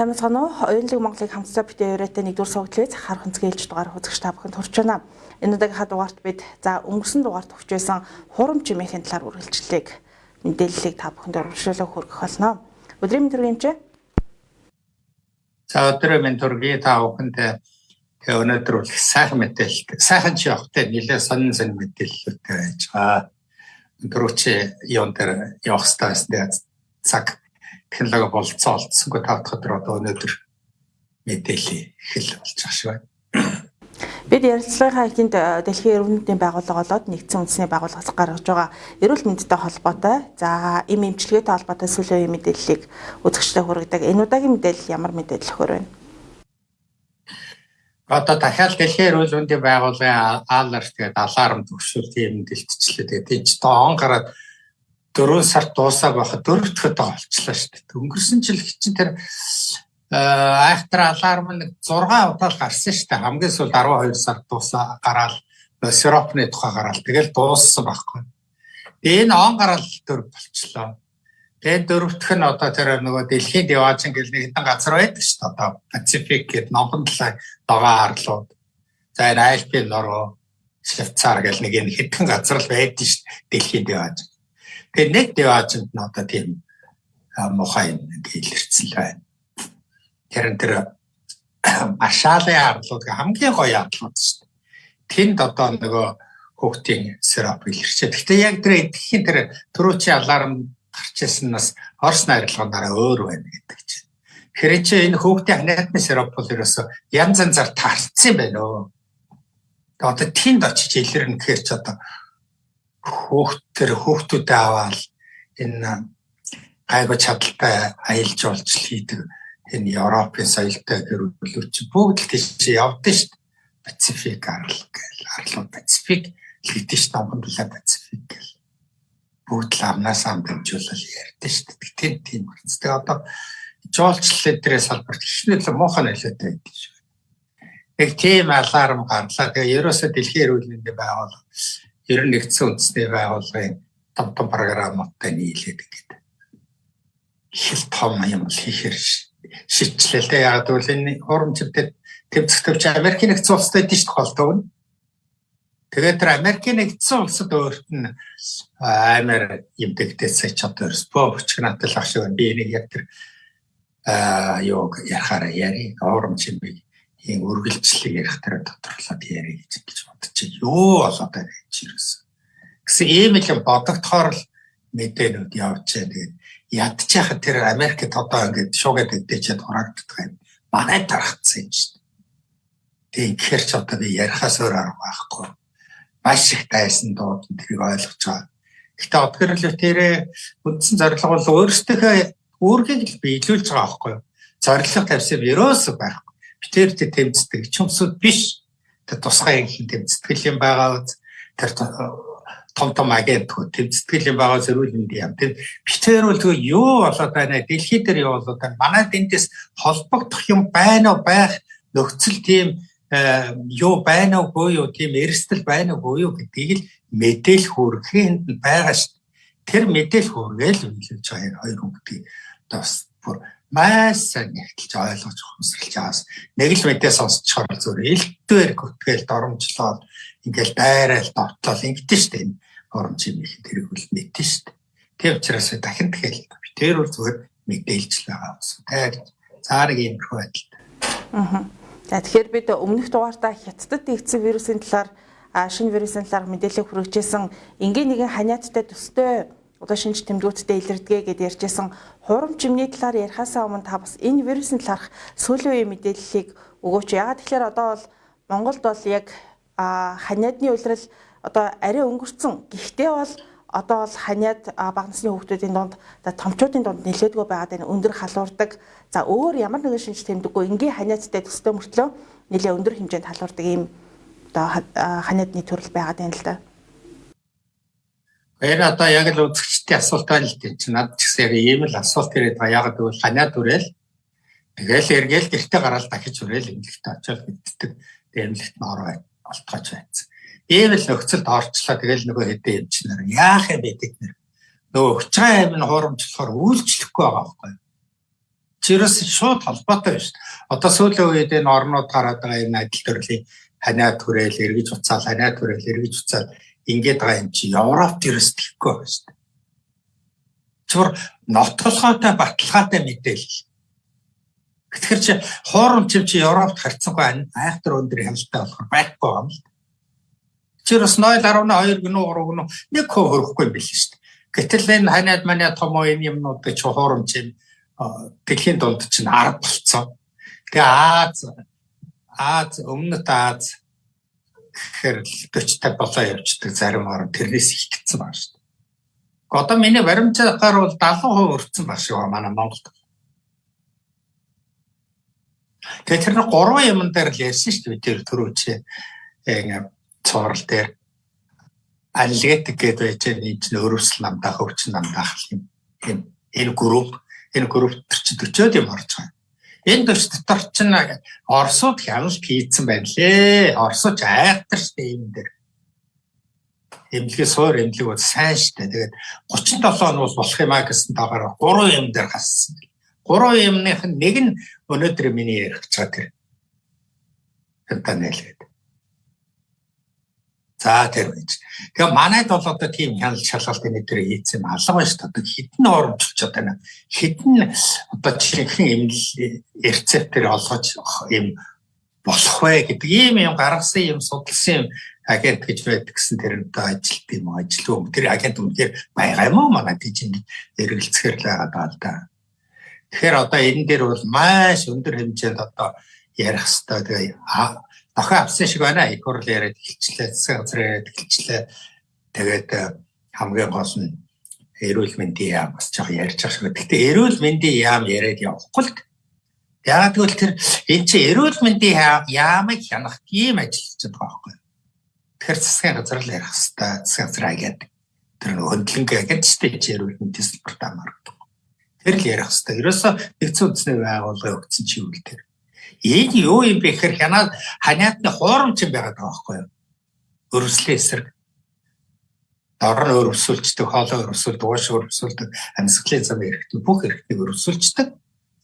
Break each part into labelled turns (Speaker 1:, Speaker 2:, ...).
Speaker 1: Сайн мэцхан уу? Оюунлаг Монголыг хамтдаа битээ өрөөтэй нэгдүгээр суугдлыг захаар хөнцгээлж дугаар хузагч та бүхэнд хүрч байна. Энэ удаагийн дугаарт бид за өнгөрсөн дугаарт өгч байсан хурам чимээхийн талаар үргэлжлэлийг мэдээллийг та бүхэнд урагшлуулах хүргэх болно. Өдрийн мэнд төргиймч.
Speaker 2: За өдрийн мэнд төргий та бүхэнд тэгээ өнөөдөр бол сайхан мэдээлэл сайхан ч явахтай нэлээд сонин сонин мэдээлэлтэй байж байгаа. Чи юун дээр явах хэрэгтэй цаг технологи болцоо олдсонгүй дахь өдөр одоо өнөөдөр мэдээлэл эхэл болж байгаа шиг байна.
Speaker 1: Бид ярилцлагынхаа эхэнд э, дэлхийн эрүүл мэндийн байгууллага болоод нэгдсэн үндэсний байгууллагаас гаргаж байгаа эрүүл мэндтэй холбоотой за эм эмчилгээтэй холбоотой сүүлийн мэдээллийг үзэгчдэд хүргэдэг. Энэ удаагийн мэдээлэл ямар мэдээлэл хөр байна?
Speaker 2: Одоо дахиад дэлхийн эрүүл мэндийн байгууллагын алерт гэдэг аларм төвшүүлт юм дэлтчлээ. Тэгээд энэ ч одоо он гараад 4 сард дуусаа байхад дөрөв дахь удаа олчлаа шүү дээ. Өнгөрсөн жил чинь тэр айхтар аларм нэг 6 удаа л гарсан шүү дээ. Хамгийн сүүлд 12 сард дуусаа гараал сиропны тухай гараал тэгэл дууссан байхгүй. Энэ он гараал дөрөв болчлоо. Тэгээ дөрөвдөх нь одоо тэр нөгөө дэлхийн диважин гэл нэг хэдэн газар байдаг шүү дээ. Одоо Пацифик гэдэг номхон талаа догоо харлууд. За энэ Альпийн нороо Швейцар гэл нэг энэ хэдэн газар л байдаг шүү дээ. Дэлхийн диважин. Тэгээ нэг деважинд нь одоо тийм мухай юм илэрсэн л байна. Тэр энэ тэр машаалын арлууд хамгийн гоё арлууд шүү дээ. Тэнд одоо нөгөө хүүхдийн сироп илэрчээ. Гэхдээ яг тэр эдхийн тэр түрүүчийн аларм гарч ирсэн нас Орос найрлагаараа өөр байна гэдэг чинь. Тэгэхээр чи энэ хүүхдийн ханиадны сироп бол ерөөсө янз янзаар таарсан юм байна өө. Одоо тэнд очиж илэрнэ гэхээр ч одоо хүүхд тэр хүүхдүүдэд аваад энэ гайгүй чадaltaй аялал жуулчлал хийдэг энэ Европын соёлтой гэрүүлүүч бүгд л тийш явдсан шүү дээ. Пацифик арал гэл арлууд Пацифик хийдэж шүү дээ. Номхондуулаа Пацифик гэл бүгд л амнаас ам дамжуулал ярьдэн шүү дээ. Тийм тийм үнэтэй одоо жуулчлал дээрээ салбарт хичнээн л муухай нөлөөтэй байдаг шүү. Нэг тийм аларм гарлаа. Тэгээ ерөөсө дэлхийн эрүүл мэндийн байгууллага ер нь нэгдсэн үндэсний байгууллагын том том програмуудтай нийлээд ингээд хэл том юм хийхэр л яг гэвэл энэ хурамчтай тэмцэхтөвч Америкийн нэгдсэн улстай холтоо нь. Тэгээд тэр Америкийн нэгдсэн улсад өөрт нь амар юм дэгдээсэй ч одоо спорт чигнаатал ах шиг би энийг яг тэр аа юу ярахаараа яри юм би ийм үргэлжлэлийг ярих дээр тодорлоод ярих гэж бодчих. Юу болоод байна чи юусэн. Гэсэн ийм л бодогдохоор л мэдээнүүд явж байгаа. Тэгээд ядчихад тэр Америкт одоо ингээд шуугаад өгдөөчөд хураагддаг юм. Манай тархацсан юм шүү дээ. Тэгээд ихэр ч одоо би ярихаас өөр арга байхгүй. Маш их дайсан дууд тэрийг ойлгож байгаа. Гэхдээ одгөрлөө тэрэ үндсэн зорилго бол өөрсдийнхөө үүргийг л биелүүлж байгаа байхгүй юу? Зорилго тавьсан ерөөсөө байхгүй битэр тэ тэмцдэг чөмсөд биш. Тэр тусгай их тэмцтгэл юм байгаа тэр том том агентгүй тэмцтгэл юм байгаа зэрүүл юм юм тэр битэр бол тэгээ юу болоод байна? Дэлхий дээр юу болоод байна? Манай дэндээс холбогдох юм байна уу? Байх нөхцөл тийм э, юу байна уу? Юу? Тийм эрсдэл байна уу? Юу? гэдгийг л мэдээлэх хүргэхэд байгаа шүү тэр мэдээлэх хүргээл үнэлж хоёр хүн гэдэг бас бүр маш сайн нэгтэлж ойлгож ухамсарлаж байгаас нэг л мэдээ сонсчоор зүгээр элдвэр гүтгээл доромжлоод ингээл дайраал довтлол ингэдэж штэ энэ оромж юм их тэрийг үл мэдэн штэ. Тэг учраас дахин би тэр бол зүгээр мэдээлж л байгаа ус. Тэг цаарыг юм хөө байдалтай.
Speaker 1: Аа. За тэгэхээр бид өмнөх дугаартаа хятадд нэгдсэн вирусын талаар шинэ вирусын талаар мэдээлэл хүргэжсэн энгийн нэгэн ханиадтай төстэй одоо шинж тэмдгүүдтэй илэрдэгэ гэдээ ярьжсэн хурам чимний талаар ярихаасаа өмнө та бас энэ вирусын талаарх сүүлийн үеийн мэдээллийг өгөөч. Ягаад тэгэхээр одоо бол Монголд бол яг ханиадны улирал одоо арай өнгөрцөн. Гэхдээ бол одоо бол ханиад бага насны хүүхдүүдийн дунд томчуудын дунд нэлээдгүй байгаад байна. Өндөр халуурдаг. За өөр ямар нэгэн шинж тэмдэггүй энгийн ханиадтай төстэй мөртлөө нэлээ өндөр хэмжээнд халуурдаг ийм одоо ханиадны төрөл байгаад байна л да.
Speaker 2: Энэ одоо яг л үзэгчдийн асуулт байна л дээ. Чи над ч гэсэн ийм л асуулт ирээд байгаа. Яг гэвэл ханиад үрэл тэгэл эргээл гэртээ гараад дахиж үрэл эмнэлэгт очиод мэддэг. Эмнэлэгт нь ороо олтгооч байцсан. Ийм л нөхцөлд орчлоо тэгэл нөгөө хэдэн эмчнэр яах юм бэ тэд нэр. Нөгөө өчгөн аим нь хуурамчлахаар үйлчлэхгүй байгаа байхгүй. Чи Жирээс шууд холбоотой дээ. Одоо сүүлийн үед энэ орнууд гараад байгаа энэ адил төрлийн ханиа түрээл эргэж уцаал ханиа түрээл эргэж уцаал ингээд байгаа юм чи Европ жирээс тэхгүй байна шүү дээ. Чур нотолгоотой баталгаатай мэдээлэл. Тэгэхээр чи хоорон чив чи Европт харьцангуй айхтар өндөр хяналттай болохоор байхгүй юм л. Чи бас 0.12 гэнэ 3 гэнэ нэг хөө хөрөхгүй юм биш шүү дээ. Гэтэл энэ ханиад манай том оюун юмнуудыг чи хоорон чив дэлхийн дунд чинь 10 болцсон. Тэгээ Аз Аз өмнөд Аз гэхээр 40 50 болоо явждаг зарим орн тэрнээс ихтгэсэн байна шүү дээ. Одоо миний баримтаар бол 70% өртсөн баг шиг байна манай Монголд. Тэгээ тэр нэг гурван юм дээр л ярьсан шүү дээ тэр төрөөч ингээ цоорл дээр аналитик гэдэг байж энэ чинь өрөвсөл намдаах өвчин намдаах юм. Энэ групп энэ групп төр чи 40-од юм орж байгаа. Энэ дөч дотор чинь Оросууд хяналт хийцэн байна лээ. Оросч айхтар штэ юм дээр. Эмнэлгээ суур эмнэлэг бол сайн штэ. Тэгээд 37 он бол болох юм а гэсэн тагаар 3 юм дээр гассан. 3 юмных нэг нь өнөөдөр миний ярих гэж байгаа тэр. Тэр нэлээд. За тэр байж. Тэгээ манайд бол одоо тийм хяналт шалгалтын өдөр хийсэн алга байна шүү дээ. Хитэн оромжлж нэг хитэн одоо жишээхэн юм рецептер олгож юм болох вэ гэдэг ийм юм гаргасан юм судалсан юм агент гэж байдаг гэсэн тэр одоо ажилт юм ажил юм. Тэр агент үнээр байгаа юм уу манай тийчэнд эргэлцэхэр л байгаа даа л да. Тэгэхээр одоо энэ дээр бол маш өндөр хэмжээнд одоо ярих хэрэгтэй. Тэгээ охин авсан шиг байна. Их хурл яриад эхэлчлээ, засаг газар яриад эхэлчлээ. Тэгээд э, хамгийн гол нь эрүүл мэндийн яам бас жоох ярьж байгаа шиг. Гэхдээ эрүүл мэндийн яам яриад явахгүй л Яг тэгвэл тэр энэ чи эрүүл мэндийн яамыг хянах тийм ажиллаж байгаа байхгүй. Тэгэхээр засгийн газар л ярих хэвээр засгийн газар агаад тэр нэг хөндлөнгөө агент ч тийм эрүүл мэндийн салбарт амардаг. Тэр л ярих хэвээр. Ерөөсө нэгдсэн үндэсний байгууллага өгсөн чи үл тэр Энэ юу юм бэ гэхээр хянаа ханиадны хуурамч юм байгаад байгаа байхгүй юу? Өрөвслийн эсрэг. Дор нь өрөвсөлждөг, хоолой өрөвсөлдөг, ууш өрөвсөлдөг, амьсгалын зам эрэхтэй бүх эрэхтэйг өрөвсөлждөг.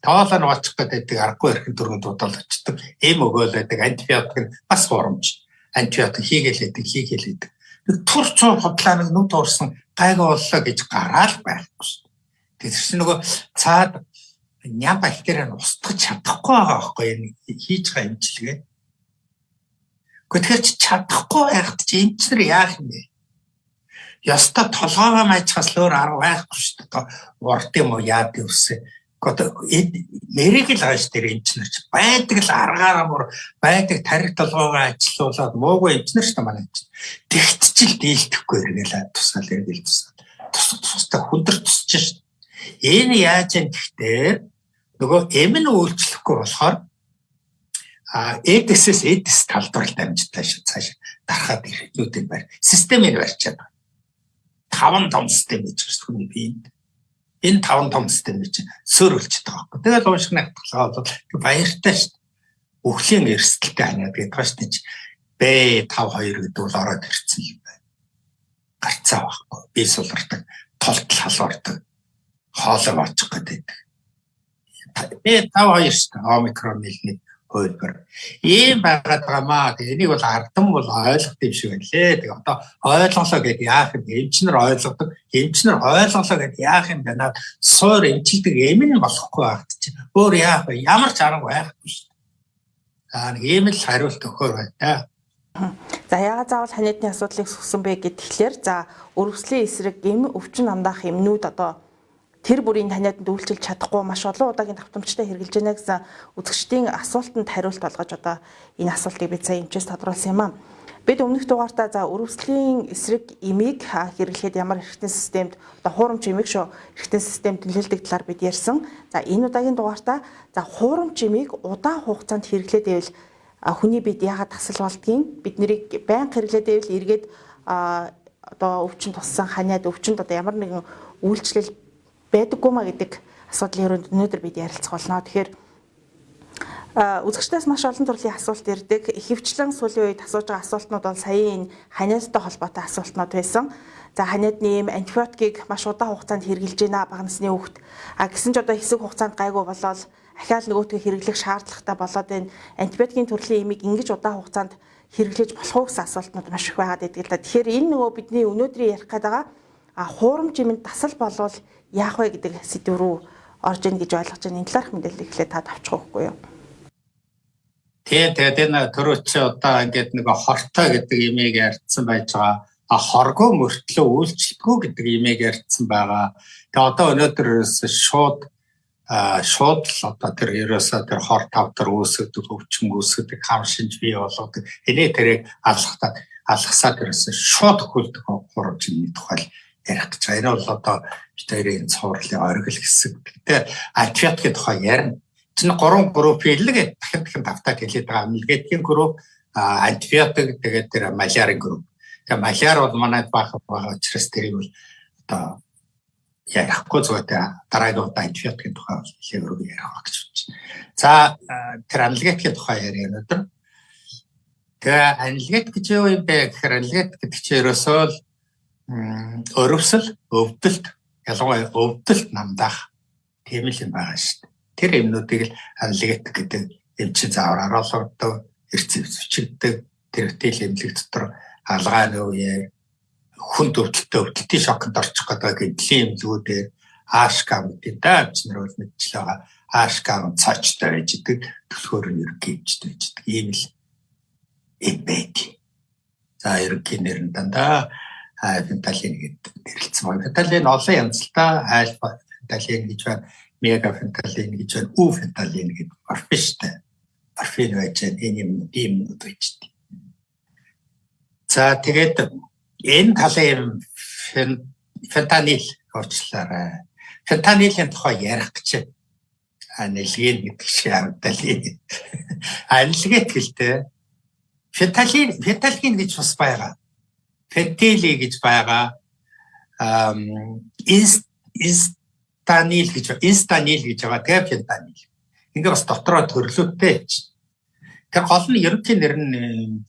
Speaker 2: Тоолоо нь очих гэдэг аргагүй эрхэн дөрөнд дуудал очдөг. Эм өгөөл байдаг антибиотик бас хуурамч. Антибиотик хийгээлээдэг, хийгээлээдэг. Нэг тур цуу хотлаа нэг нүд уурсан гайг боллоо гэж гараал байхгүй. Тэгэхээр нөгөө цаад ням бактерийг устгах чадахгүй байгаа байхгүй юу хийж байгаа имчилгээ. Гэхдээ чи чадахгүй байхад чи эмчнэр яах юм бэ? Яста толгоогоо майчхаас өөр арга байхгүй шүү дээ. Урд юм уу яад юусе. Гэхдээ нэрийг л хааш тэр эмчнэр чи байдаг л аргаараа мөр байдаг тарих толгоогоо ажилуулад муугүй эмчнэр шүү дээ манай эмч. Тэгтчил дийлдэхгүй эргэлээ тусгаал эргэл тусгаал. Тус тустай хүндэр тусч шүү. Энэ яаж юм гэхдээ нөгөө эм нь үйлчлэхгүй болохоор а эдсээс эдс талбарт дамжтай шүү цааш дарахад ирэх байр системийг барьчаад байна. Таван том систем гэж байна хүний биед. Энэ таван том систем гэж сөөрүүлж байгаа байхгүй. Тэгэл уушиг нагтлаа бол баяртай шүү. Өхлийн эрсдэлтэй ханиад гэдэг ба шүү. Б52 гэдэг бол ороод ирсэн юм байна. Гарцаа байхгүй. Би сулардаг, толт халуурдаг, хоолой очих гэдэг Б52 шүү дээ. Омикрон нэлний хөлбөр. Ийм байгаад байгаамаа. Тэгээ энийг бол ардам бол ойлгох юм шиг байлээ. Тэгээ одоо ойлголоо гэд яах юм? Эмчнэр ойлгодог. Эмчнэр ойлголоо гэд яах юм бэ? Наад суур эмчилдэг эм нь болохгүй байгаад чи. Өөр яах вэ? Ямар ч арга байхгүй шүү дээ. Аа нэг ийм л хариулт өгөхөр байна.
Speaker 1: За яагаад заавал ханиадны асуудлыг сүгсэн бэ гэхлээр за өрөвслийн эсрэг эм өвчин амдаах эмнүүд одоо тэр бүрийн таниаданд үйлчилж чадахгүй маш олон удаагийн давтамжтай хэрэгжилж байна гэсэн үзэгчдийн асуултанд хариулт олгож одоо энэ асуултыг бид сая эмчээс тодруулсан юм аа. Бид өмнөх дугаартаа за өрөвслийн эсрэг эмийг хэрэглэхэд ямар эрхтэн системд одоо хуурамч эмийг шүү эрхтэн системд нөлөөлдөг талаар бид ярьсан. За энэ удаагийн дугаартаа за хуурамч эмийг удаан хугацаанд хэрэглээд байвал хүний бид яагаад тасал болдгийг бид нарыг байнга хэрэглээд байвал эргээд одоо өвчин туссан ханиад өвчнөд одоо ямар нэгэн үйлчлэл байдаггүй маа гэдэг асуудлын өрөөнд өнөөдөр бид ярилцах болно. Тэгэхээр Үзэгчдээс маш олон төрлийн асуулт ирдэг. Ихэвчлэн сүүлийн үед асууж байгаа асуултнууд бол саяын энэ ханиадтай холбоотой асуултнууд байсан. За ханиадны ийм антибиотикийг маш удаан хугацаанд хэрэгжилж байна бага насны хүүхэд. А гэсэн ч одоо хэсэг хугацаанд гайгүй болоод ахаал нөгөөтгөө хэрэглэх шаардлагатай болоод энэ антибиотикийн төрлийн имийг ингэж удаан хугацаанд хэрэглэж болох уу гэсэн асуултнууд маш их байгаад байдаг л да. Тэгэхээр энэ нөгөө бидний өнөөдрийн ярих гээд байгаа а хуурамч юмд дасал болвол яах вэ гэдэг сэдв рүү орж ийн гэж ойлгож байна. Энэ талаарх мэдээлэл ихлээр та тавьчих үгүй юу?
Speaker 2: Тэгээ тэгээд энэ төрөөч одоо ингээд нэг хортой гэдэг имийг ярьсан байж байгаа. А хоргоо мөртлөө үйлчлэхгүй гэдэг имийг ярьсан байгаа. Тэгээ одоо өнөөдөр шууд шууд л одоо тэр ерөөсөө тэр хор тавтар үүсгдэг өвчин үүсгдэг хам шинж бий болгодог энэ тэрийг алхахтаа алхасаад ерөөсөө шууд хөлдөх хурамчны тухай ярих гэж байна. Энэ бол одоо бид хоёрын цоврлын оргил хэсэг. Гэтэ альфиатгийн тухай ярина чинь гурван групп хэллэг дахин дахин давтаа хэлээд байгаа. Мэлгэдгийн групп антибиотик тэгээд тэр малярын групп. Тэгээ маляр бол манайд баах байгаа учраас тэрийг бол одоо ярихгүй зүгээр дараагийн удаа антибиотикийн тухай хэлээ өргөө ярих байгаа гэж байна. За тэр аналгетикийн тухай яриа өнөөдөр. Тэгээ аналгетик гэж юу юм бэ гэхээр аналгетик гэдэг чинь ерөөсөө л өрөвсөл, өвдөлт, ялангуяа өвдөлт намдаах тийм л юм байгаа шүү дээ тэр юмнуудыг л аналитик гэдэг юм чи заавар харуулдаг, эрцэв зүйчигдэг, тэр хөтөл эмнэлэг дотор алгааны үеэр хүн төвдөлтөй өвдөлтийн шоконд орчих гэдэг гэдлийн эмнэлгүүдээр аашкам гэдэг бид нар бол мэдчихэл байгаа. Аашкам цаачтай байж идэг төлхөөр нь ерөнхий хэмжтэй байж идэг. Ийм л байд. За ерөнхий нэр нь дандаа фенталин гэдэг нэрлэлсэн байна. Фенталин олон янзтай альфа фенталин гэж байна мегафенталин гэж байна, уфенталин гэдэг морфинтэй. Морфин байж энэ юм байж дээ. За тэгээд энэ талын фентанил орчлаарай. Фентанилийн тухай ярих гэж анилгийн гэдэг шиг амталын анилгэт гэлтэй фенталин фенталин гэж бас байгаа фентили гэж байгаа ам инст фентанил гэж инстанил гэж байгаа тэгээ фентанил. Ингээ бас дотроо төрлөөтэй гэж. Тэр гол нь ерөнхий нэр нь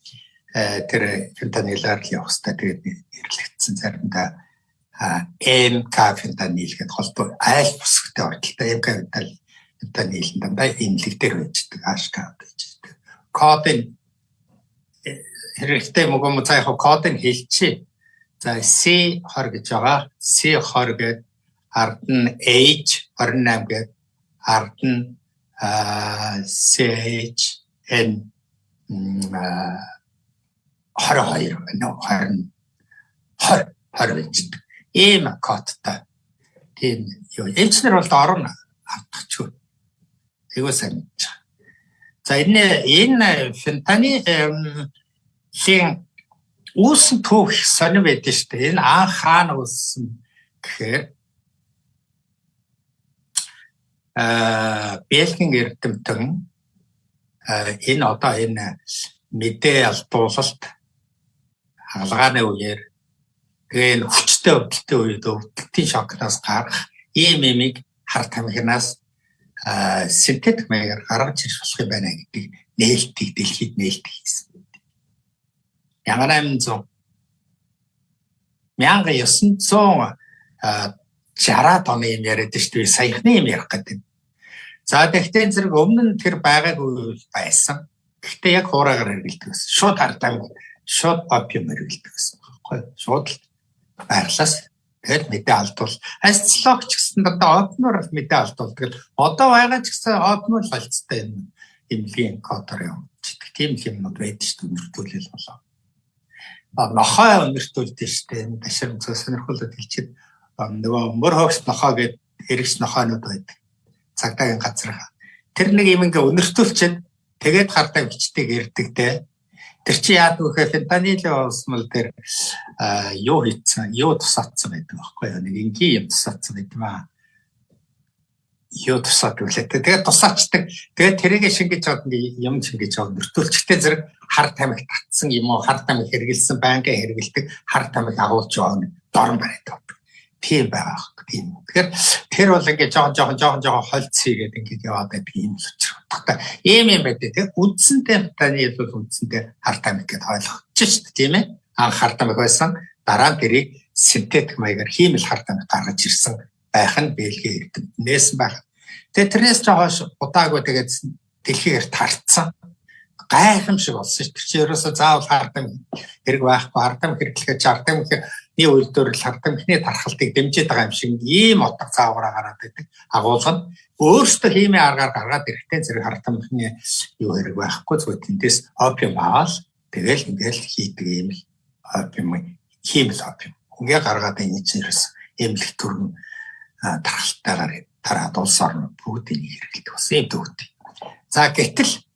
Speaker 2: э, тэр фентанилаар л явах хэрэгтэй тэгээд нэрлэгдсэн заримдаа МК фентанил гэдэг холбоо айл бүсгтэй ордолтой МК фентанил фентанил дандаа имлэг дээр байждаг ашка байждаг. Кодын хэрэгтэй мөгөө цаа яг кодыг хэлчихье. За C20 гэж байгаа. C20 гэдэг ард нь H 28 гээд ард нь CH N 22 нөө 20 20 20 байж. Ийм кодтай. Тийм юу. Эмчнэр бол орно автахчгүй. Айгуу сайн байгаа. За энэ энэ фентани хин үүсэн түүх сонир байдаг шүү дээ. Энэ анх хаана үүссэн гэхээр Бэлгийн эрдэмтэн энэ одоо энэ мэдээ алдуулалт хаалгааны үеэр энэ хүчтэй өвдөлтийн үед өвдөлтийн шокнаас гарах ийм эмийг хар тамхинаас синтетик маягаар гаргаж ирэх болох юм байна гэдэг нээлтийг дэлхийд нээлт хийсэн. 1800 1900 60-аад оны юм яриад шүү дээ саяхны юм ярих гэдэг. За тэгтээ зэрэг өмнө нь тэр байгаагүй байсан. Гэхдээ яг хуураагаар хэрэгэлдэг гэсэн. Шууд хардаа шууд опиум хэрэгэлдэг гэсэн. Баггүй шууд л байрлаас тэгэл мэдээ алдвал асцлог ч гэсэн дандаа опноор л мэдээ алдуулдаг. Одоо байгаа ч гэсэн опноор л алдцтай юм. Имлгийн кодор юм. Тийм л юмнууд байдаг шүү дээ нэртүүлэл болоо. Нохоо өнөртүүлдэг шүү дээ. Ташир сонирхолтой хэлчихэд нөгөө мөр хогс нохоо гэдэг эргэс нохоонууд байдаг цагдаагийн газар. Тэр нэг юм ингээ өнөртүүлчихэд тэгээд хардаа бичдэг ирдэг те. Тэр чи яад вөхөө фентанилын усмал тэр юу хийцэн, юу тусаацсан байдаг байхгүй юу? Нэг ингийн юм тусаацсан байдаг маа. Юу тусаад үлээ. Тэгээд тусаачдаг. Тэгээд тэрийг шингэж чад юм шингэж чад нөртүүлчтэй зэрэг хар тамхи татсан юм уу? Хар тамхи хэрэгэлсэн байнга хэрэгэлдэг. Хар тамхи агуулж байгаа дорн барайд. тийм байгаа тийм. Тэгэхээр тэр бол ингээд жоохон жоохон жоохон жоохон холцъё гэдэг ингээд яваад байдаг юм л учраас. Ийм юм байдаг тийм. Үндсэндээ таны бол үндсэндээ харт амиг гэдээ ойлгочих шүү дээ тийм ээ. Анх харт амиг байсан дараа нь тэрийг синтетик маягаар хиймэл харт амиг гаргаж ирсэн байх нь Бэлгийн эрдэмтнээс байх. Тэгээ тэрнээс жоохон удаагүй тэгээд дэлхийгээр тарцсан гайхамшиг болсон. Тэр чинь ерөөсөө заавал хардам хэрэг байхгүй хардам хэрэглэхэд хардам нэг үйлдвэр л хардам ихний тархалтыг дэмжиж байгаа юм шиг ийм утга заавараа гараад байдаг. Агуулга нь өөрөөсөө хиймээ аргаар гаргаад эрэхтэн зэрэг хардамхны юу хэрэг байхгүй зүгээр тэндээс опиум аваад тэгэл ингээл хийдэг юм л опиум хиймэл опиум. Ингээ гаргаад энэ чинь ерөөс эмнэлэг төрн тархалтайгаар тараад улс орн бүгдийг хэрэглэдэг бас юм төвтэй. За гэтэл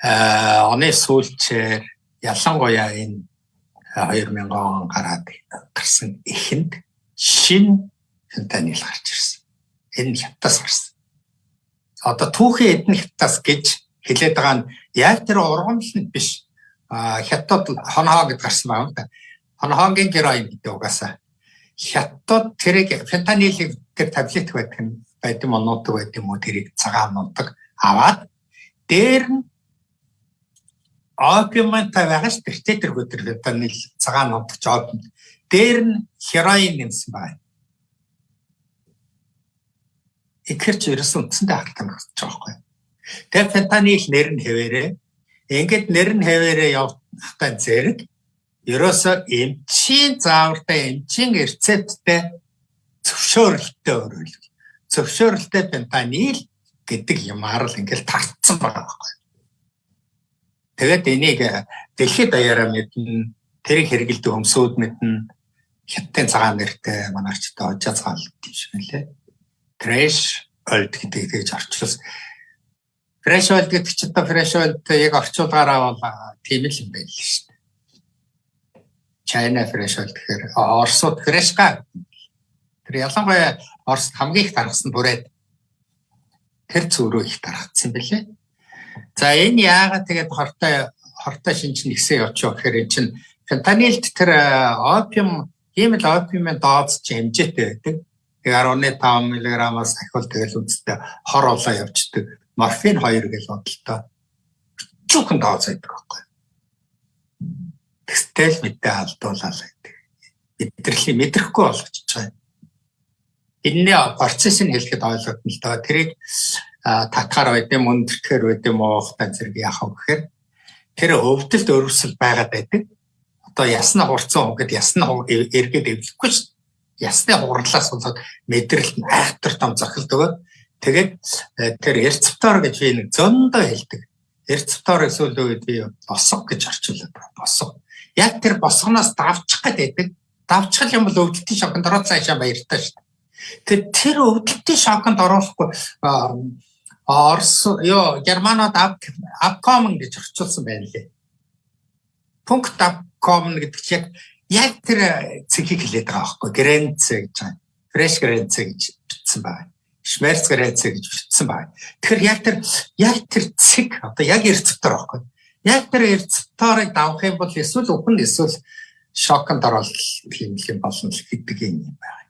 Speaker 2: Э, оны сүүлчээр ялангуяа энэ 2000 он гараад гарсан эхэнд шин фентанил гарч ирсэн. Энэ хятадас гарсан. Одоо түүхэн эдэн хятадас гэж хэлээд байгаа нь яг тэр ургамланд биш. Хятад хонхоо гэд гарсан байна да. Хонхоогийн героин гэдэг угаасаа. Хятад тэрийг фентанилыг тэр таблет байдаг нь байдсан моноодог байд юм уу тэрийг цагаан нундаг аваад дээр нь опиумтай байгаа ш тэр тэр өдөр фентанил цагаан нутагч опиум дээр нь хероин нэмсэн байна. Ихэрч ерөөсөн үндсэндээ халтан гэж байгаа байхгүй. Тэр фентанил нэр нь хэвээрээ ингээд нэр нь хэвээрээ явахтай зэрэг ерөөсө эмчийн заавартай эмчийн рецепттэй зөвшөөрөлтөй өөрөөр зөвшөөрөлтөй фентанил гэдэг юмар л ингээд тарцсан байгаа байхгүй. Тэгээд энийг э, дэлхийд даяараа мэднэ, тэрийг хэрэгэлдэг өмсүүд мэднэ. Хятадын цагаан нэртэй манарчтай ожаацгаал гэж мэлээ. Trash old гэдэг тэгж орчуулсан. Fresh old гэдэг чинь одоо fresh old яг орчуулгаараа бол тийм л юм байл шүү дээ. China fresh old гэхээр Оросууд fresh га. Тэр ялангуяа Оросд хамгийн их тархсан бүрээд тэр зүрөө их тархацсан бэлээ. За энэ яагаад тэгээд хортой хортой шинж нэгсээ очоо гэхээр эн чинь фентанилд тэр опиум хиймэл опиумын дооц чи хэмжээтэй байдаг. Тэгээ 15 мг-аас ахвал тэгэл үстэй хор улаа явждаг. Морфин 2 гэж бодлоо. Чүхэн дооц байдаг байхгүй. Тэгтэл мэдээ алдуулаа гэдэг. Мэдрэлийн мэдрэхгүй болгочихж байгаа. Энэний процесс нь хэлэхэд ойлгогдно л доо. Тэрийг татгаар байд юм өндөртгөр байд юм уу хтан зэрэг яах вэ гэхээр тэр өвдөлт өрөвсөл байгаад байдаг. Одоо ясна хурцсан хөнгөд ясна эргээд эвлэхгүй шүү. Ясны хурлаас болоод мэдрэлт нь айхтар том зохилдог. Тэгээд э, тэр эрцвтор гэж би нэг зөндөө хэлдэг. Эрцвтор эсвэл үед би босго гэж орчуулдаг. Босго. Яг тэр босгоноос давчих гэдэг. Давчих юм бол өвдөлтийн шоконд ороод цаашаа баяртай шүү. Тэр тэр өвдөлтийн шоконд оруулахгүй Орос ёо германод Upcom гэж орчуулсан байна лээ. Пункт Upcom гэдэг чинь яг тэр цэгийг хэлээд байгаа байхгүй Гренц гэж байна. Fresh Grenz гэж бичсэн байна. Schmerz Grenz гэж бичсэн байна. Тэгэхээр яг тэр яг тэр цэг одоо яг эрцвтер байхгүй. Яг тэр эрцвтерийг давах юм бол эсвэл үхэн эсвэл шоконд орол юм юм болно гэдэг юм байна.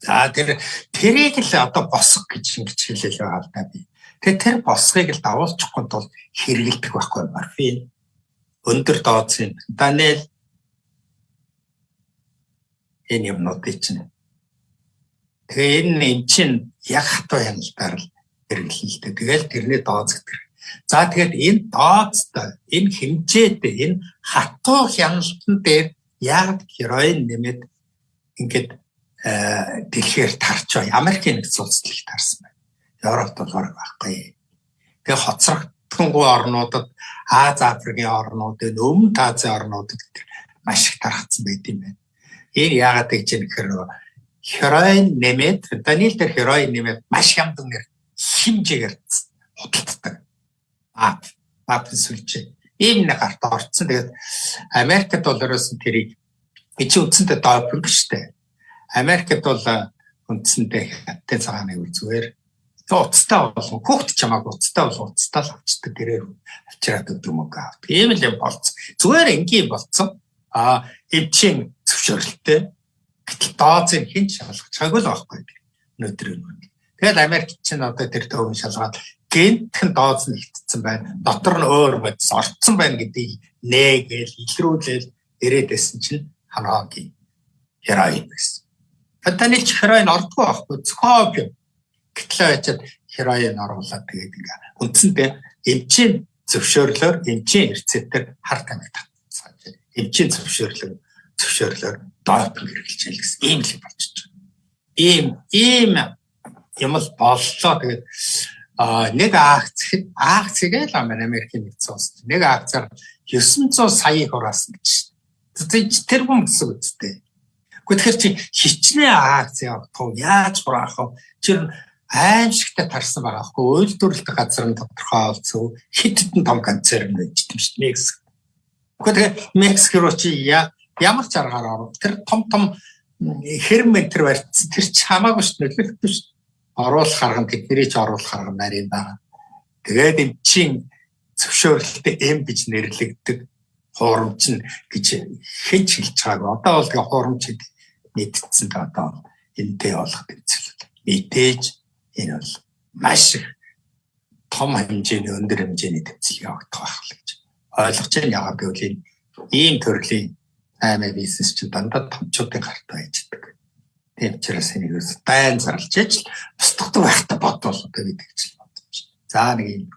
Speaker 2: За тэр тэрийг л одоо босго гэж ингэж байгаа л да би. Тэгээ тэр босгыг л давуулчихгүй тул хэрэгэлдэг байхгүй морфин. Өндөр дооцын даниэл энэ юмнуудыг чинь. Тэгээ энэ юм чинь яг хатуу хяналтаар л хэрэглэлтэй. Тэгэл тэрний дооц гэдэг. За тэгээд энэ дооцтой, энэ хэмжээтэй, энэ хатуу хяналтан дээр яг героин нэмээд ингээд Э, дэлхээр тарч бай. Америкийн нэгдсэн улсад л тарсан байна. Европт бол баг байхгүй. Тэгээ хоцрогдсонгүй орнуудад Аз Африкийн орнуудад, Өмнөд Азийн орнуудад маш их тархацсан байт юм байна. Энэ яагаад гэж юм гэхээр хероин нэмээд фентанил дээр хероин нэмээд маш хямдан нэр химжээгээр худалддаг. Аа, бат сүлжээ. Ийм нэг гарт орцсон. Тэгээд Америкт бол ерөөсөн тэрийг чи үндсэндээ допинг штэ Америкт бол үндсэндээ хятад цагааны үе зүгээр уцтай болон хүүхд ч хамаагүй уцтай бол уцтай л авчдаг гэрээр авчираад өгдөг мөг авдаг. Ийм л юм болц. Зүгээр энгийн болцсон. А эвчийн зөвшөөрлөлттэй Гэтэл доозыг хэн ч шалгах чагүй л байхгүй өнөөдөр юм. Тэгэл Америк чинь одоо тэр төвөн шалгаад гентхэн дооз нь хитцсэн байна. Дотор нь өөр бодис орцсон байна гэдгийг нээгээл илрүүлээл ирээдсэн чинь ханаагийн хероин байсан. Фентанийл ч хероин ордгоо байхгүй зөвхөн юм. Гэтэл очиад хероин оруулаад тэгээд ингээ үндсэндээ эмчийн зөвшөөрлөөр эмчийн рецептээр хар тамиг татсан. Эмчийн зөвшөөрлөөр зөвшөөрлөөр доопинг хэрэгжилж гэсэн ийм л болчихж байгаа. Ийм ийм юм л боллоо тэгээд а нэг акц акцгээ л Америкийн нэгдсэн улс нэг акцаар 900 сая хураасан гэж. Тэр хүн гэсэн үгтэй. Гэхдээ чи хичнээн акц явах яаж хураах вэ? Тэр аимшигтай тарсан байгаа хгүй үйлдвэрлэлт газар нь тодорхой олцов хитэдэн том концерн байж тийм шүү дээ Мексик. Гэхдээ Мексик руу чи ямар ч аргаар оров тэр том том хэрментэр барьцсан тэр ч хамаагүй дээ нөлөөлөхгүй шүү оруулах арга нь тэдний ч оруулах арга нарийн байгаа. Тэгээд эн чин зөвшөөрлөлтөд эм гэж нэрлэгдэг хуурамч нь гэж хэн ч хэлж байгаагүй. Одоо бол тэгээ хуурамч мэдтсэн та одоо энтэй болох тэмцэл. Мэдээж энэ бол маш их том хэмжээний өндөр хэмжээний тэмцэл явагдах байх л гэж ойлгож байна. Яагаад гэвэл ийм төрлийн аймаг бизнес чинь дандаа томчуудын гарт байждаг. Тийм учраас энийг байн зарлж иж устгадаг байхтай бодвол одоо гэдэг чинь байна. За нэг юм.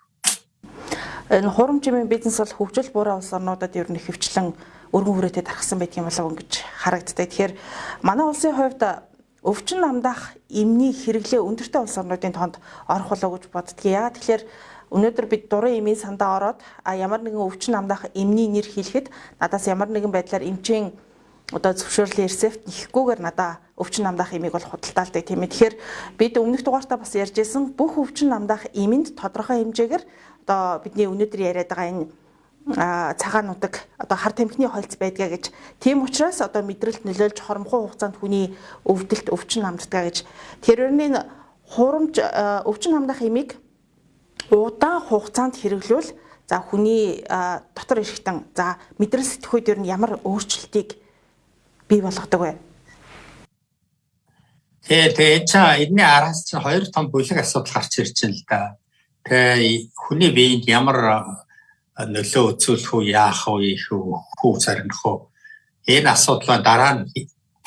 Speaker 1: Энэ хурамчмын бизнес бол хөгжил буруу улс орнуудад ер нь хөвчлэн өргөн хүрээтэй тархсан байдаг юм болов гэж харагддаг. Тэгэхээр манай улсын хувьд өвчин намдах эмний хэрэглээ өндөртэй улс орнуудын тоонд орох болов гэж боддгийг. Яа тэгэхээр өнөөдөр бид дурын эмийн сандаа ороод а ямар нэгэн өвчин намдах эмний нэр хэлэхэд надаас ямар нэгэн байдлаар эмчийн одоо зөвшөөрлийн рецепт нэхгүйгээр надаа өвчин намдаах имийг бол худалдаалдаг тийм ээ. Тэгэхээр бид өмнөх дугаартаа бас ярьжсэн бүх өвчин намдаах иминд тодорхой хэмжээгээр одоо бидний өнөөдөр яриад байгаа энэ цагаануудаг одоо хар тамхины холц байдгаа гэж тийм учраас одоо мэдрэлт нөлөөлж хоромхоо хугацаанд хүний өвдөлт өвчин намддаг гэж тэрний хурамж өвчин намдах имийг удаан хугацаанд хэрэглүүл за хүний дотор ирэхтэн за мэдрэл сэтгхүйд ер нь ямар өөрчлөлтийг бий болгодог вэ?
Speaker 2: Тэгээ тэгээ чаа энэний араас чинь хоёр том бүлэг асуудал гарч ирж байна л да. Тэгээ хүний биед ямар нөлөө үзүүлэх үү, яах вэ, их үү, хүү царних үү. Энэ асуудлаа дараа нь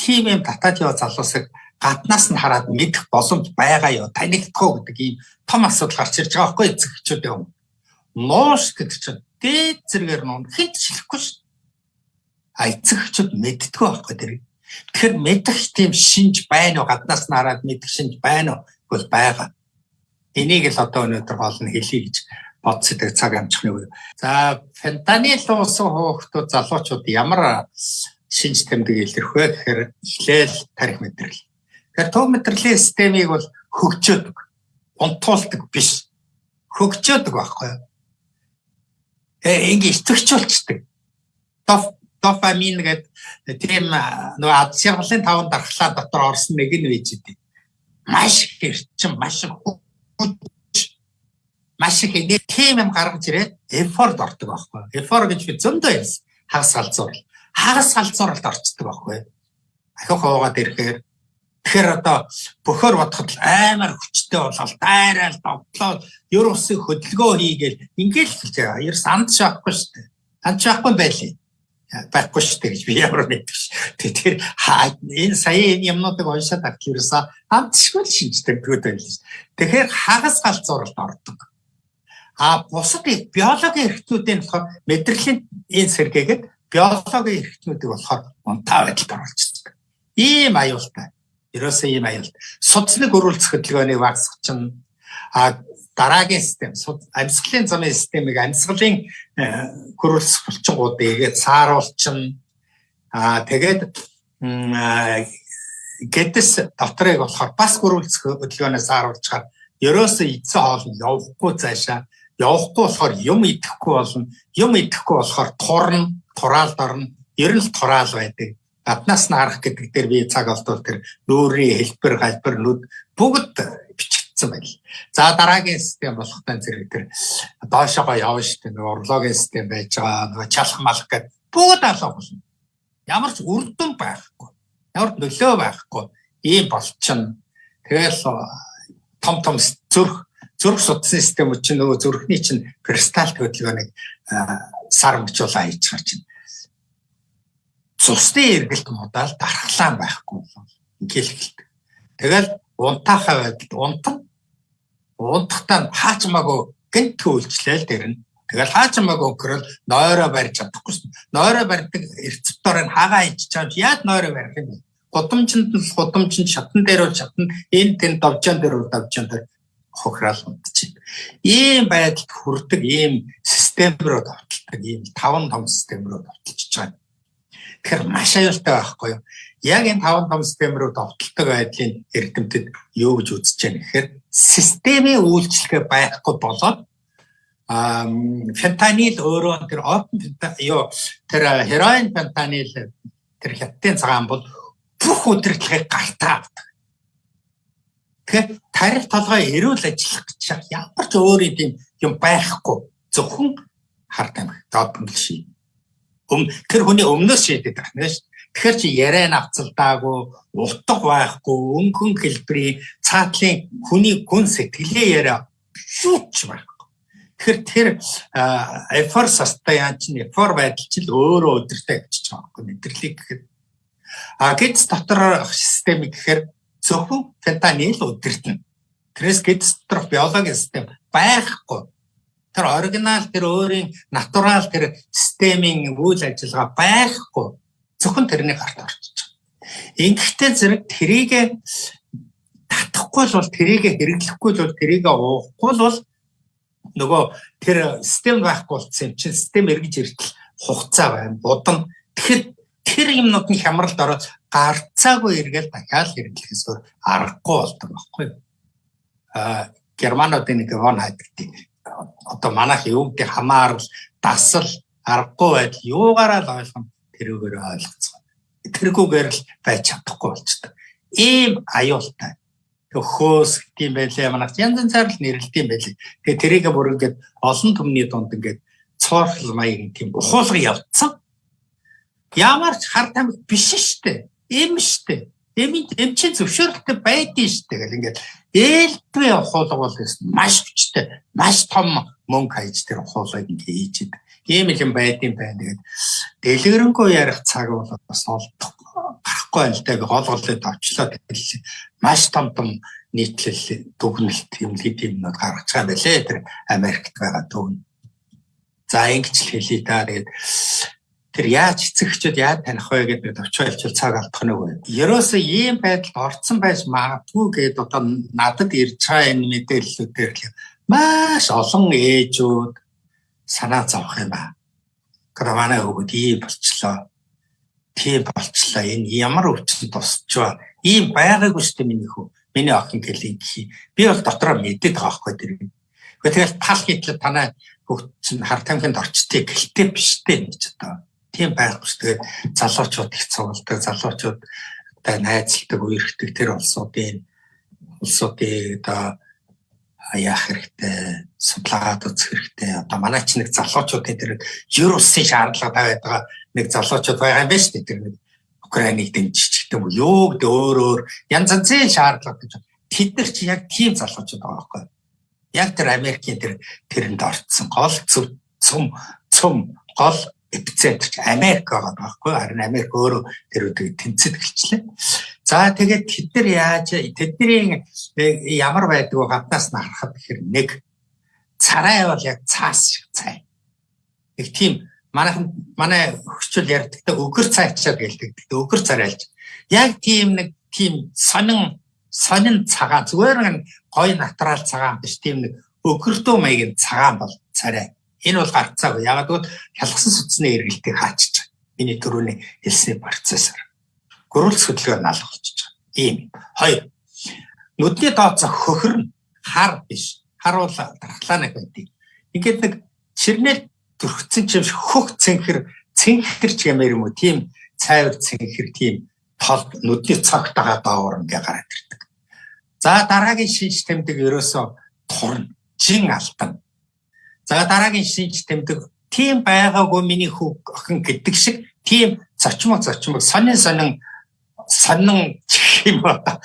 Speaker 2: тийм юм татаад яваа залуусыг гаднаас нь хараад мэдэх боломж байгаа юу, танигдах гэдэг ийм том асуудал гарч ирж байгаа байхгүй эцэгчүүд юм. Нууш гэдэг чинь дээд зэрэгээр нуун хинт шилэхгүй шүү эцэгчүүд мэддэг байхгүй тэр. Тэгэхээр мэдэх тийм шинж байна уу гаднаас нь хараад мэдэх шинж байна уу бол байгаа. Энийг л одоо өнөөдөр болно хэлье гэж бодсодаг цаг амжихны үе. За фентанил уусан хүүхдүүд залуучууд ямар шинж тэмдэг илэрх вэ гэхээр эхлээл тарих мэдрэл. Тэгэхээр төв мэдрэлийн системийг бол хөгжөөдөг, унтуулдаг биш. Хөгжөөдөг байхгүй юу? Э ингэ итгэвчүүлцдэг. Доф дофамин гэдэг тийм нөгөө ад шаргалын таван дархлаа дотор орсон нэг нь байж идэв. Маш эрчим, маш маш их нэг тийм юм гаргаж ирээд эфорд ордог байхгүй. Эфор гэж би зөндөө ярьсан. Хагас салцуурал. Хагас салцууралд орцдог байхгүй. Ахиу хаваагаад ирэхээр тэгэхээр одоо бөхөр бодоход амар хүчтэй болол дайраал довтлоо ер усын хөдөлгөөн хийгээл ингээл байгаа. Ерс анд шахахгүй шүү дээ. Анд шахахгүй байлээ байхгүй шүү дээ гэж би ямар мэддэг ш. Тэгэхээр энэ сая энэ юмнуудыг уншаад авчих ерөөсөө амтшгүй шинжтэй бүгд байл ш. Тэгэхээр хагас галзууралд ордог. А бусад биологийн эрхтнүүдийн болохоор мэдрэлийн энэ сэргээгээд биологийн эрхтнүүдийг болохоор унтаа байдалд оруулчихдаг. Ийм аюултай. Ерөөсөө ийм аюул. Судсныг өрүүлцэх хөдөлгөөнийг багасгачин а дараагийн систем амьсгалын замын системийг амьсгалын хөрөлс булчингуудыг сааруулчин. Аа тэгээд гэдэс доторыг болохоор бас хөрөлцөх хөдөлгөөнөөс сааруулчаар ерөөсөө эцэн хоол нь явахгүй цаашаа. Явахгүй болохоор юм идэхгүй болно. Юм идэхгүй болохоор турна тураалд орно ер нь тураал байдаг. Гаднаас нь харах гэдэг дээр би цаг олдвол тэр нүүрийн хэлбэр галбар нүд бүгд бичигдсэн байл. За дараагийн систем болохтай зэрэг тэр доошоогоо явна шүү дээ. Урлагийн систем байж байгаа. Нөгөө чалах малах гэдэг бүгд алга болно. Ямар ч үр дүн байхгүй. Ямар нөлөө байхгүй ийм болчихно. Тэгэл том том зүрх зүрх судасны систем чинь нөгөө зүрхний чинь кристалл хөдөлгөөнийг сар мөчүүл аяж гарч байна. Цусны эргэлт модаал дархлаан байхгүй бол ингээл Тэгэл унтаахаа байдалд унтан унтахтаа хаачмаагүй гэнт үйлчлээл дэрнэ. Тэгэл хаачмаагүй өгрөл нойроо барьж чадахгүй. Нойроо барьдаг эрцвтор нь хагаа ичж чам яад нойроо барих юм бэ? Гудамжинд нь гудамжинд шатан дээр бол шатан энэ тэн давжаан дээр бол давжаан дээр хохирал унтчих. Ийм байдалд хүрдэг ийм систем рүү давталдаг ийм таван том систем рүү давталж байгаа. Тэгэхээр маш аюултай байхгүй юу? Яг энэ таван том систем рүү довтолдог байдлын эрдэмтэд юу гэж үзэж байна гэхээр системийн үйлчлэгээ байхгүй болоод а фентанил өөрөө тэр опен юу тэр хероин фентанил тэр хятадын цагаан бол бүх удирдлагыг гартаа авдаг. Тэгэхээр тарих толгой эрүүл ажиллах гэж ямар ч өөр юм байхгүй зөвхөн хар тамхи доод ший Өм тэр хүний өмнөөс шийдэд байх нэ шүү. Тэгэхээр чи яриа навцалдаагүй, утга байхгүй, өнгөн хэлбэрийн цаатлын хүний гүн сэтгэлээ яриа шүүч байхгүй. Тэгэхээр тэр эфор састаян чинь эфор байдал чинь өөрөө өдөртэй авчиж байгаа байхгүй мэдрэлийг гэхэд. А гэд дотор систем гэхээр зөвхөн фентанил өдөртөн. Тэрээс гэд дотор биологийн систем байхгүй тэр оригинал тэр өөрийн натурал тэр системийн үйл ажиллагаа байхгүй зөвхөн тэрний гарт орчиж байгаа. Ингэхдээ зэрэг тэрийг татахгүй бол тэрийг хэрэглэхгүй бол тэрийг уухгүй бол нөгөө тэр систем байхгүй болсон юм чинь систем эргэж иртэл хугацаа байна. Будан тэгэхээр тэр юмнууд нь хямралд ороод гарцаагүй эргээл дахиад хэрэглэхээс аргагүй болдог байхгүй юу? А германуудын нэг вон хайдаг одоо манайх юу гэдэг хамаарал дасал аргагүй байдал юугаараа л ойлгоно тэрүүгээр ойлгоцгоо. Тэргүүгээр л байж чадахгүй болчтой. Ийм аюултай. Хөөс гэдэм байлээ манайх янз янзаар л нэрлэлт юм байлээ. Тэгээ тэрийг бүр ингээд олон түмний дунд ингээд цоорхол маягийн тийм ухуулга явцсан. Ямар ч хар тамхи биш штэ. Эм штэ. Эм эм чи зөвшөөрөлтөй байдیں штэ гэл ингээд ээлтгүй ухуулга бол маш хүчтэй, маш том мөнгө хайж тэр ухуулгыг ингээ хийж идэг. Ийм л юм байдсан байна. Тэгээд дэлгэрэнгүй ярих цаг бол бас олдох гарахгүй л гол голыг авчлаа тэгэл маш том том нийтлэл дүгнэлт юм хэд юмнууд гаргаж байгаа байлээ тэр Америкт байгаа дүгн. За ингэж л хэлий та тэгээд тэр яаж эцэгчүүд яаж таних вэ гэдэг товчойлчил цаг алдах нь үгүй. Ерөөсөө ийм байдалд орцсон байж магадгүй гэдээ одоо надад ирж байгаа энэ мэдээллүүдээр л маш олон ээжүүд санаа зовх юм ба. Гравана өгöd ийм болчлоо. Тийм болчлоо. Энэ ямар өвчин тусчваа. Ийм байгаагүй шүү дээ миний хүү. Миний охин гэлийг би бол дотроо мэдээд байгаа байхгүй тэр. Тэгэл тал хийтэл танай хөгч хар тамхинд орчтыг гэлтэй биш дээ гэж одоо тийм байхгүй шүү. Тэгээд залуучууд их цугладаг, залуучууд одоо найзалдаг, үерхдэг тэр улсуудын улсуудыг одоо яах хэрэгтэй, судлаад үзэх хэрэгтэй. Одоо манай ч нэг залуучуудын тэр ер усын шаардлага тавиад байгаа нэг залуучууд байгаа юм байна шүү дээ. Тэр нэг Украиныг дэмжиж гэдэг юм уу? Юу гэдэг өөр өөр янз янзын шаардлага гэж тэд нар чи яг тийм залуучууд байгаа байхгүй юу? Яг тэр Америкийн тэр тэрэнд орцсон гол цум цум гол эпицентр ч Америк байгаа байхгүй харин Америк өөрөө тэр үдэг тэнцэд гэлчлээ. За тэгээд тэд нар яаж тэдний ямар байдаг вэ гаднаас нь харахад гэхээр нэг царай бол яг цаас шиг цай. Нэг тийм манайхан манай хөгчөл ярьдагтай өгөр цайчаад гэлдэг. Өгөр царайлж. Яг тийм нэг тийм сонин сонин цагаан зүгээр нэг гой натурал цагаан биш тийм нэг өгөрдөө маягийн цагаан бол царай Энэ бол гарцаагүй. Ягаад гэвэл хялгсан судасны эргэлтийг байгаа. Миний түрүүний хэлсний процессор. Гөрүүлс хөдөлгөөр налах болчихж байгаа. Ийм. Хоёр. Нүдний дооцоо хөхөрн хар биш. Хар бол дархлаанаг байдгийг. Ингээд нэг чирнэл төрхцэн чимш хөх цэнхэр цэнхэр ч гэмээр юм уу тийм цайвар цэнхэр тийм тол нүдний цагтагаа даавар ингээ гараад ирдэг. За дараагийн шинж тэмдэг ерөөсөө турна, жин алтан. За дараагийн шинж тэмдэг тийм байгаагүй миний хүү охин гэдэг шиг тийм зочмог зочмог сонин сонин сонин гэх юм одоо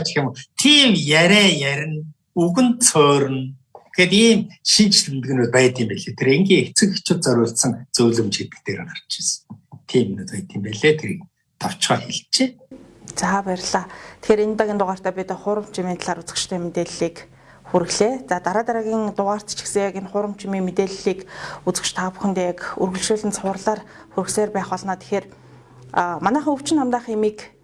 Speaker 2: гэх юм тийм яриа ярина үгэн цөөрн Гэт ийм шинж тэмдгэнүүд байд юм билээ. Тэр энгийн эцэг эхчүүд зориулсан зөвлөмж гэдэг дээр гарч ирсэн. Тийм нэг байд юм билээ. Тэрийг товчгоо хэлчихэ.
Speaker 1: За баярлалаа. Тэгэхээр энэ удаагийн дугаартаа бид хурам чимийн талаар үзэгчтэй мэдээллийг хүргэлээ. За дараа дараагийн дугаарт ч гэсэн яг энэ хурам чимийн мэдээллийг үзэгч та бүхэндээ яг үргэлжлүүлэн цуурлаар хүргэсээр байх болно. Тэгэхээр манайхан өвчин хамдаах имийг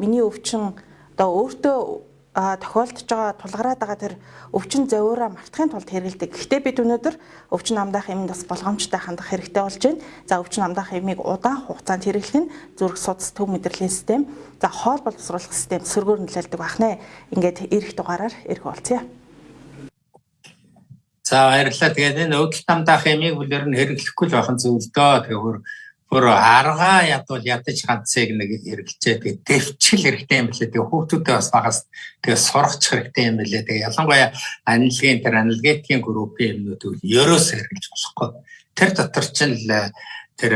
Speaker 1: миний өвчин одоо өөртөө тохиолдож байгаа тулгараад байгаа тэр өвчин зовоороо мартахын тулд хэрэгэлдэг. Гэхдээ бид өнөөдөр өвчин амдаах юмд бас болгоомжтой хандах хэрэгтэй болж байна. За өвчин амдаах юмыг удаан хугацаанд хэрэглэх нь зүрх судас төв мэдрэлийн систем, за хоол боловсруулах систем сөргөөр нөлөөлдөг байх нэ. Ингээд эрэх дугаараар эрх уулзъя.
Speaker 2: За баярлалаа. Тэгээд энэ өвчин амдаах юмыг бүлээр нь хэрэглэхгүй л байх нь зөв л дөө. Тэгэхээр бүр аргаа ядвал ядаж ганцыг нэг хэрэглэжээ тэгээ дэвчл хэрэгтэй юм билээ. Тэгээ хүүхдүүдээ бас багаас тэгээ сургач хэрэгтэй юм билээ. Тэгээ ялангуяа аналогын тэр аналгетикийн группийн юмнуудыг ерөөс хэрэглэж болохгүй. Тэр дотор чинь л тэр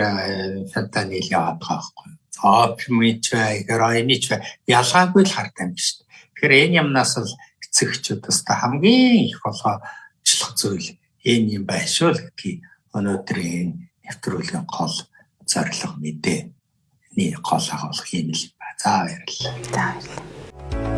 Speaker 2: фентанил яваад байгаа байхгүй. Опимич бай героинич бай. Ялгаагүй л хартай юм шүү дээ тэгэхээр энэ юмнаас л эцэгчүүд бас хамгийн их болгоочлох зүйл энэ юм байшгүй л гэдгийг өнөөдрийн нэвтрүүлгийн гол зорилго мэдээ. Нэг гол агуулга юм л ба. За баярлалаа.
Speaker 1: За баярлалаа.